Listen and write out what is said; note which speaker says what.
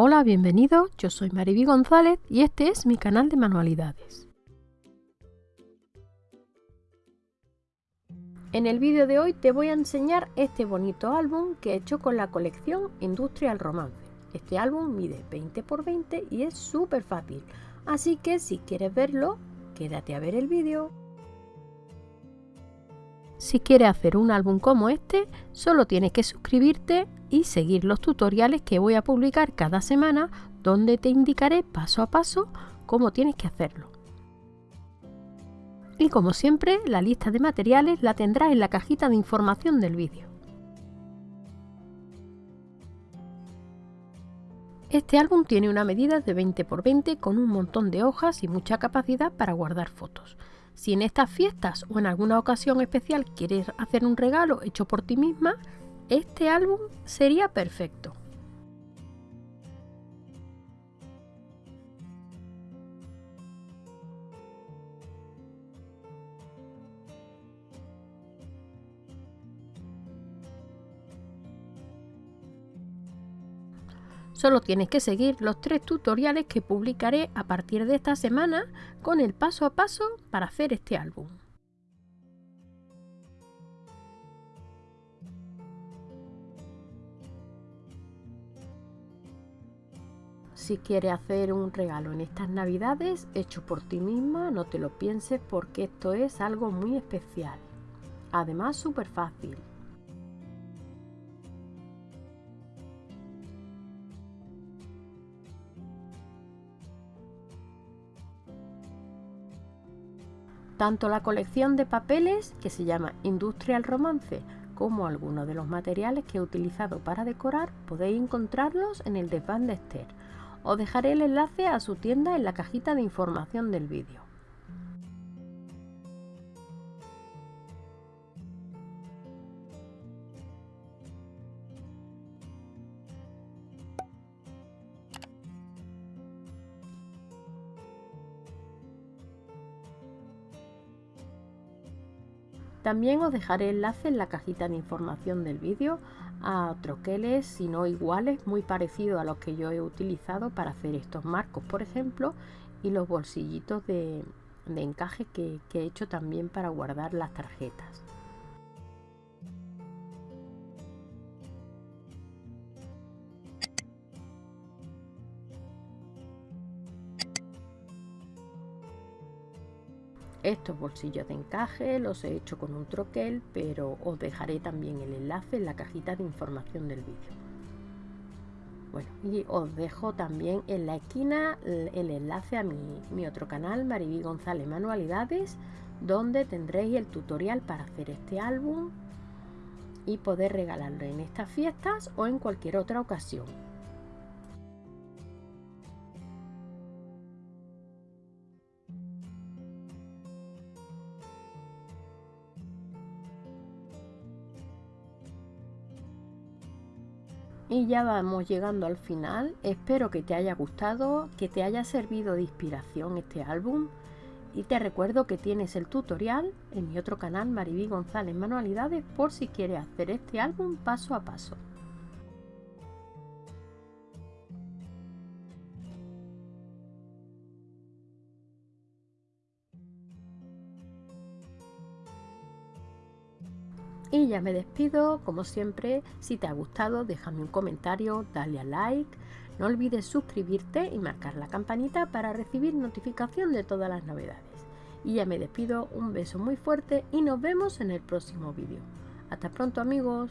Speaker 1: Hola, bienvenidos, yo soy Mariby González y este es mi canal de manualidades. En el vídeo de hoy te voy a enseñar este bonito álbum que he hecho con la colección Industrial Romance. Este álbum mide 20 x 20 y es súper fácil, así que si quieres verlo, quédate a ver el vídeo. Si quieres hacer un álbum como este, solo tienes que suscribirte y seguir los tutoriales que voy a publicar cada semana donde te indicaré paso a paso cómo tienes que hacerlo. Y como siempre, la lista de materiales la tendrás en la cajita de información del vídeo. Este álbum tiene una medida de 20 x 20 con un montón de hojas y mucha capacidad para guardar fotos. Si en estas fiestas o en alguna ocasión especial quieres hacer un regalo hecho por ti misma, este álbum sería perfecto. Solo tienes que seguir los tres tutoriales que publicaré a partir de esta semana con el paso a paso para hacer este álbum. Si quieres hacer un regalo en estas navidades hecho por ti misma, no te lo pienses porque esto es algo muy especial. Además súper fácil. Tanto la colección de papeles, que se llama Industrial Romance, como algunos de los materiales que he utilizado para decorar, podéis encontrarlos en el desván de Esther. Os dejaré el enlace a su tienda en la cajita de información del vídeo. También os dejaré enlace en la cajita de información del vídeo a troqueles, si no iguales, muy parecidos a los que yo he utilizado para hacer estos marcos, por ejemplo, y los bolsillitos de, encaje que he hecho también para guardar las tarjetas. Estos bolsillos de encaje los he hecho con un troquel, pero os dejaré también el enlace en la cajita de información del vídeo. Bueno, y os dejo también en la esquina el enlace a mi, otro canal, Mariby González Manualidades, donde tendréis el tutorial para hacer este álbum y poder regalarlo en estas fiestas o en cualquier otra ocasión. Y ya vamos llegando al final. Espero que te haya gustado, que te haya servido de inspiración este álbum. Y te recuerdo que tienes el tutorial en mi otro canal, Mariby González Manualidades, por si quieres hacer este álbum paso a paso. Y ya me despido, como siempre, si te ha gustado déjame un comentario, dale a like, no olvides suscribirte y marcar la campanita para recibir notificación de todas las novedades. Y ya me despido, un beso muy fuerte y nos vemos en el próximo vídeo. Hasta pronto amigos.